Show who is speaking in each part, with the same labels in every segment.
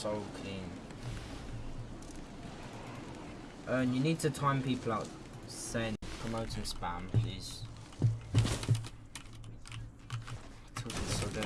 Speaker 1: so clean. And you need to time people out saying promoting spam, please. Talking so dead,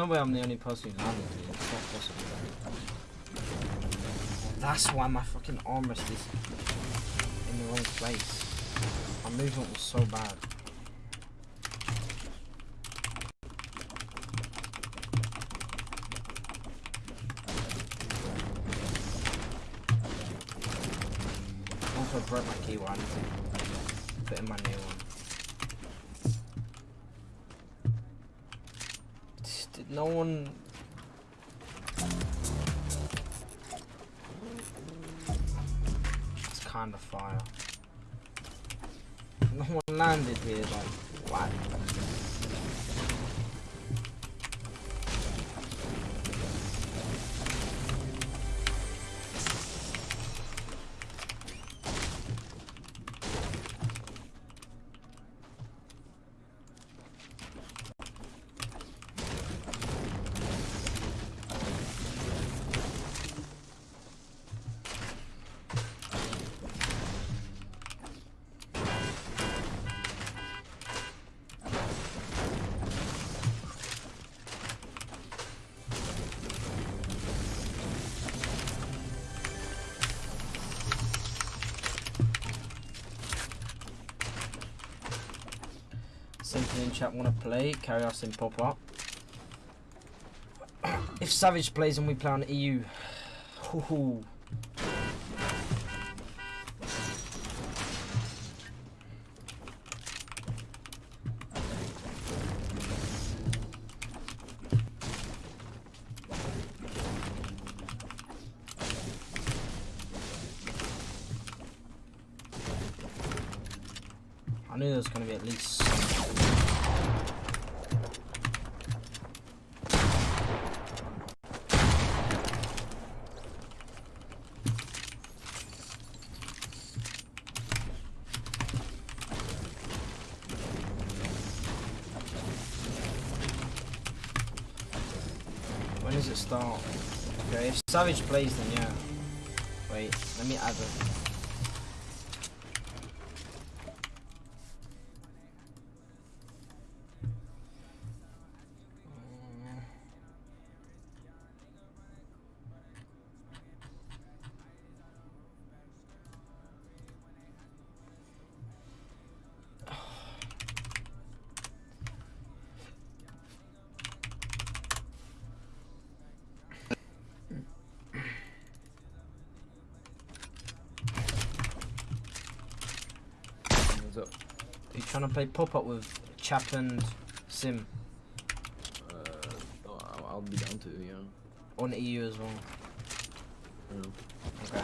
Speaker 1: no way I'm the only person who landed here. It's not possible. That's why my fucking armrest is in the wrong place. My movement was so bad. Also broke my key one. Put in my new one. Did no one It's kind of fire. No one landed here, like, what? Simply in chat want to play, carry us in pop up. if Savage plays and we play on EU, hoo-hoo. I does it start? Okay, if Savage plays then yeah. Wait, let me add it. Trying to play pop up with Chap and Sim
Speaker 2: Uh, I'll- be down to yeah.
Speaker 1: on EU as well?
Speaker 2: Know.
Speaker 1: Okay.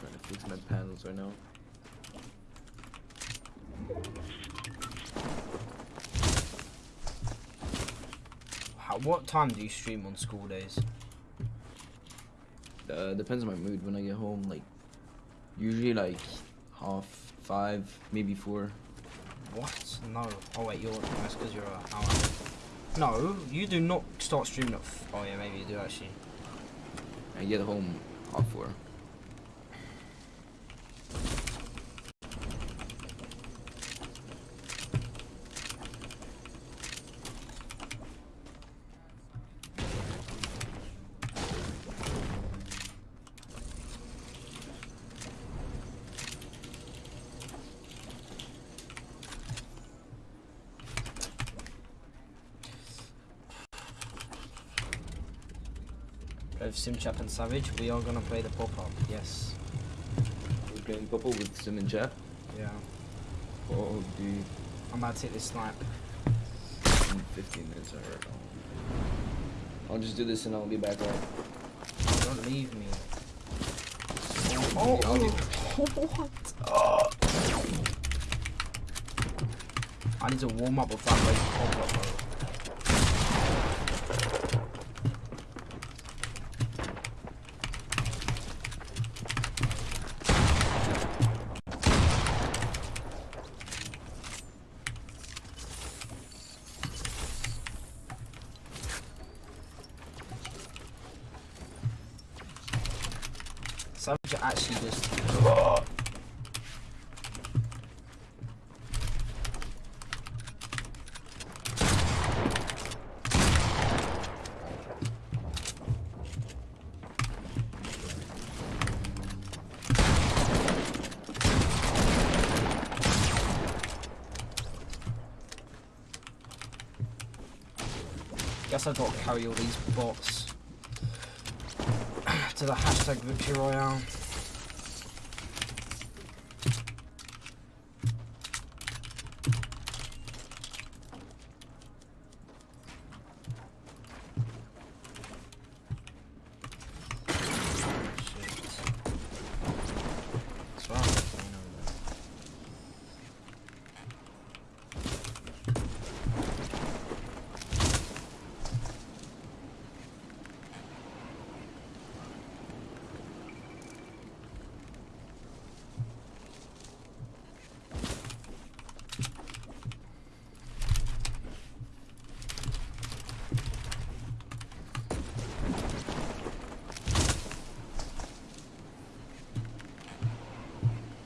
Speaker 2: Trying to fix my panels right now.
Speaker 1: How, what time do you stream on school days?
Speaker 2: Uh, depends on my mood. When I get home, like usually like half five, maybe four.
Speaker 1: What? No. Oh wait, you're that's because you're a hour. No, you do not start streaming at. F- oh yeah, maybe you do actually.
Speaker 2: I get home half four.
Speaker 1: Of Simchap and Savage, we are gonna play the pop-up, yes.
Speaker 2: We're playing pop-up with Sim and Chap.
Speaker 1: Yeah.
Speaker 2: Oh, dude.
Speaker 1: I'm about to hit this snipe.
Speaker 2: In 15 minutes, alright. I'll just do this and I'll be back right.
Speaker 1: Oh, don't leave me.
Speaker 2: Oh,
Speaker 1: Oh,
Speaker 2: what?
Speaker 1: I need to warm up before I play pop-up, Savage actually just Guess I've got to carry all these bots to the hashtag victory royale. Shit. What's wrong with me over there?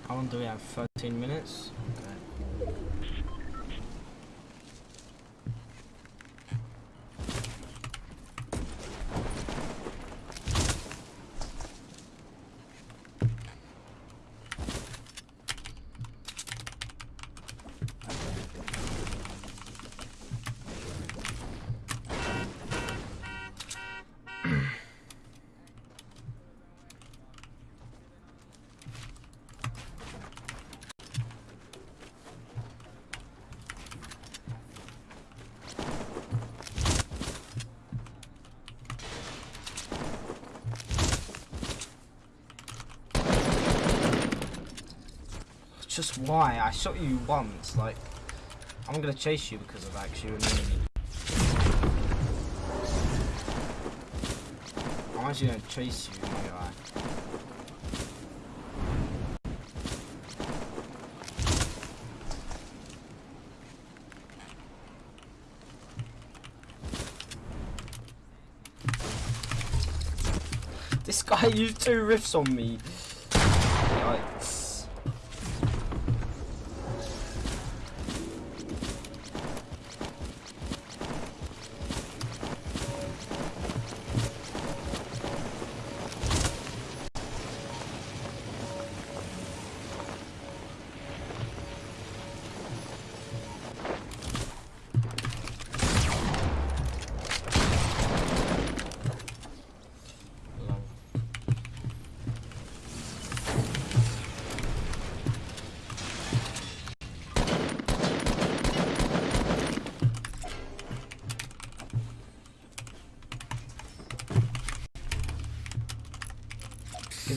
Speaker 1: How long do we have? 13 minutes? Just why? I shot you once, like... I'm gonna chase you because of that, 'cause you're annoying me. I'm actually gonna chase you, guy. This guy used two rifts on me.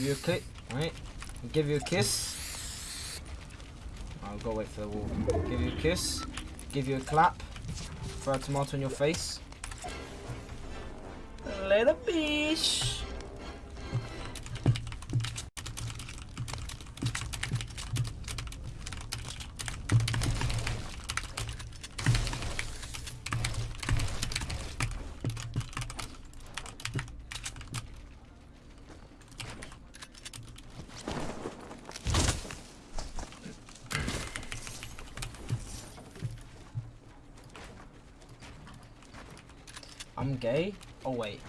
Speaker 1: You a click, right? Give you a kiss. I'll go wait for the wall. Give you a kiss. Give you a clap. Throw a tomato in your face. Little bish. I'm gay. Oh wait.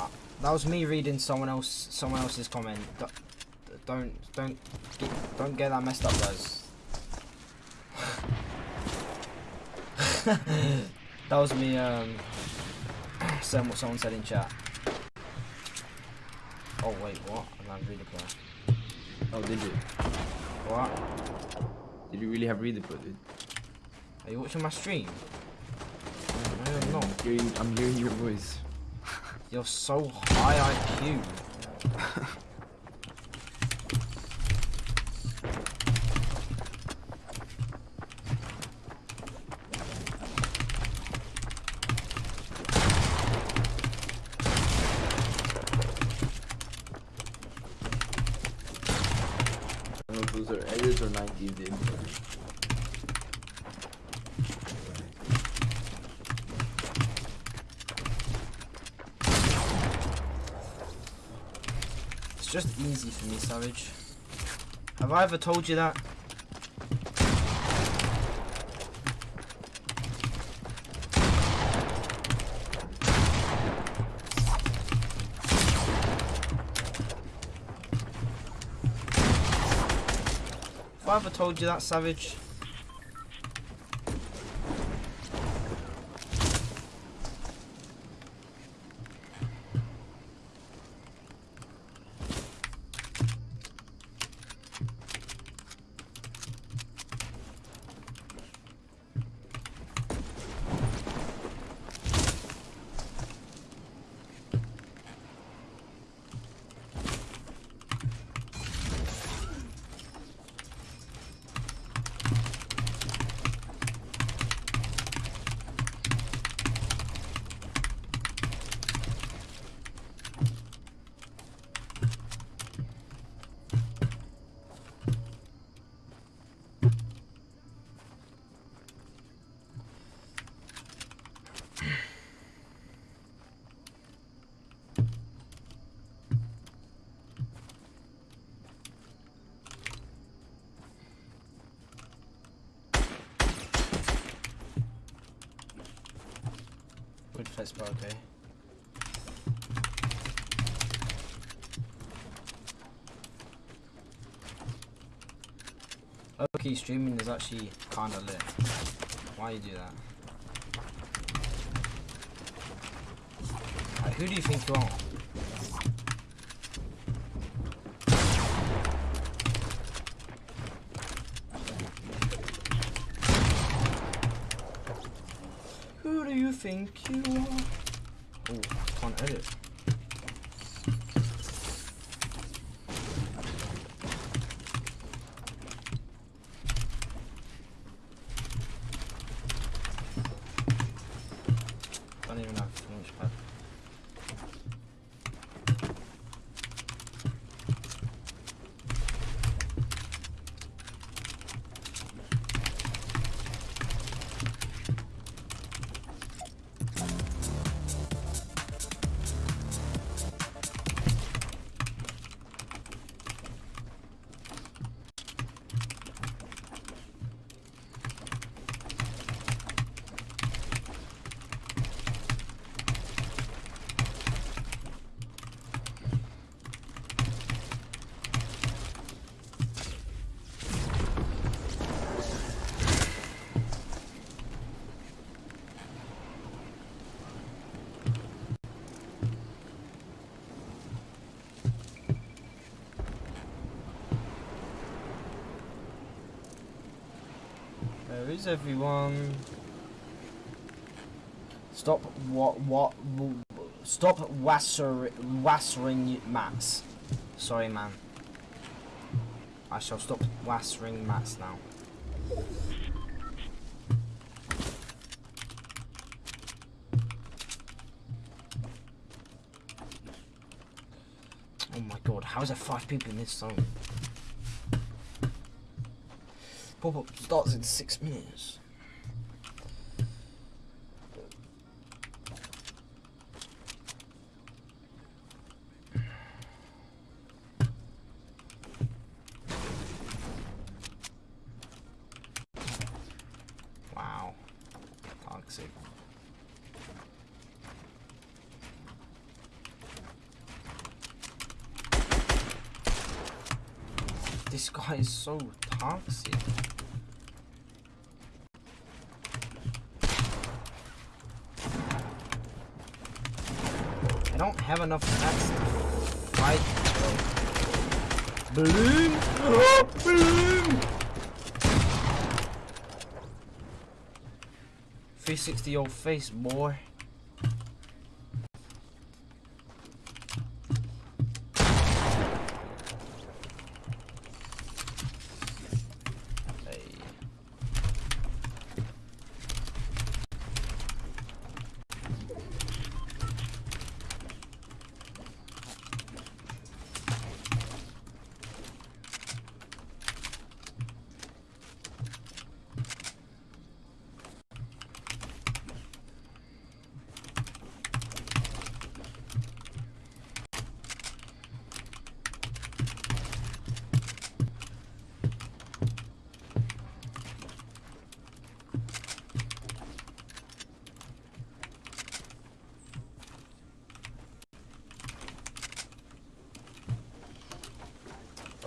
Speaker 1: Uh, that was me reading someone else someone else's comment. Don't don't get, don't get that messed up, guys. that was me um saying what someone said in chat. Oh wait, what? And I redeploy.
Speaker 2: Oh, did you?
Speaker 1: What?
Speaker 2: Did you really have read redeploy, dude?
Speaker 1: Are you watching my stream? No, I'm not.
Speaker 2: Hearing, I'm hearing your voice.
Speaker 1: You're so high IQ.
Speaker 2: Those are edits or 90s, dude.
Speaker 1: Just easy for me, Savage. Have I ever told you that? Have I ever told you that, Savage? Okay. Okay, streaming is actually kinda lit. Why you do that? Who do you think you are? Who do you think you? Oh, can't edit. Don't even have Is everyone? Stop what what stop wasser wassering mats. Sorry man. I shall stop wassering mats now. Oh my god, how is there five people in this zone? Pop up starts in six minutes. This guy is so I don't have enough stats to Right. Balloon. Oh, balloon. 360 your face, boy.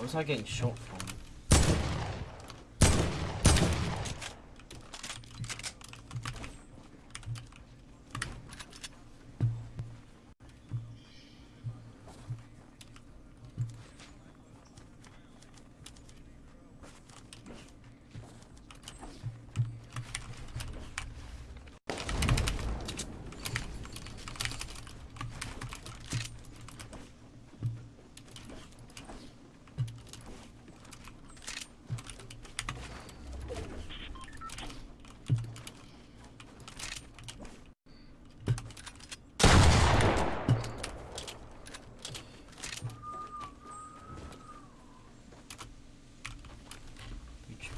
Speaker 1: Where was I getting shot from? Beach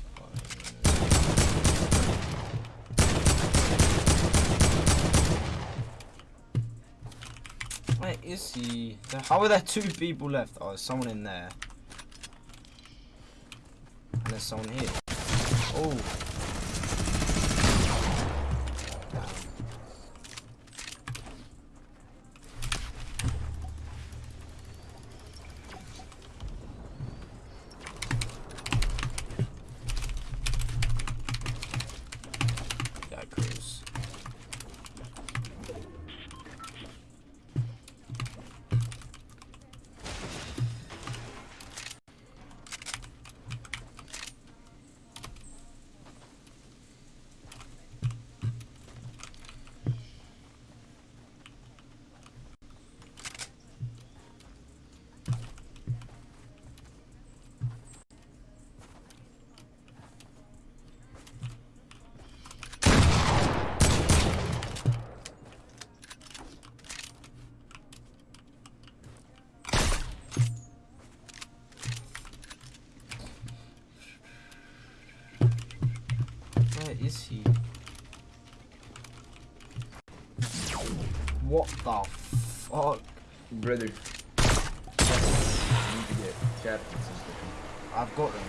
Speaker 1: Where is he? The- How are there two people left? Oh, there's someone in there. And there's someone here. Oh. Is he? What the fuck?
Speaker 2: Brother. You need to get captains and.
Speaker 1: I've got them.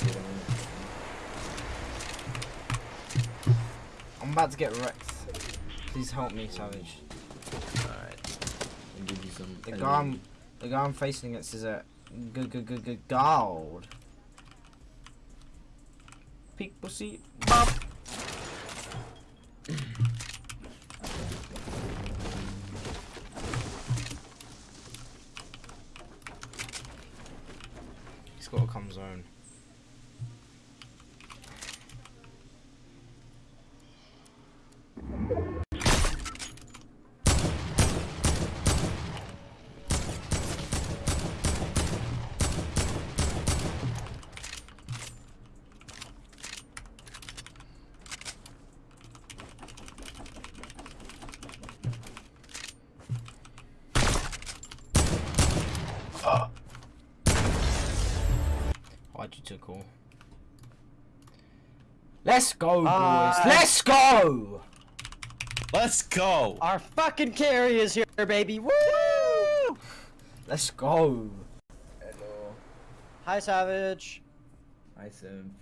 Speaker 2: Get 'em in.
Speaker 1: I'm about to get wrecked. Please help me, Savage.
Speaker 2: Alright. Give you some.
Speaker 1: The guy I'm, the guy I'm facing against is a good, good, good, good gold. Tikus sih. Bap. Why'd you took all? Let's go, boys.
Speaker 3: Uh,
Speaker 1: Let's go.
Speaker 4: Let's go.
Speaker 3: Our fucking carry is here, baby. Woo!
Speaker 1: Let's go.
Speaker 2: Hello.
Speaker 3: Hi, Savage.
Speaker 2: Hi, Sim.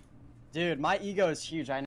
Speaker 3: Dude, my ego is huge. I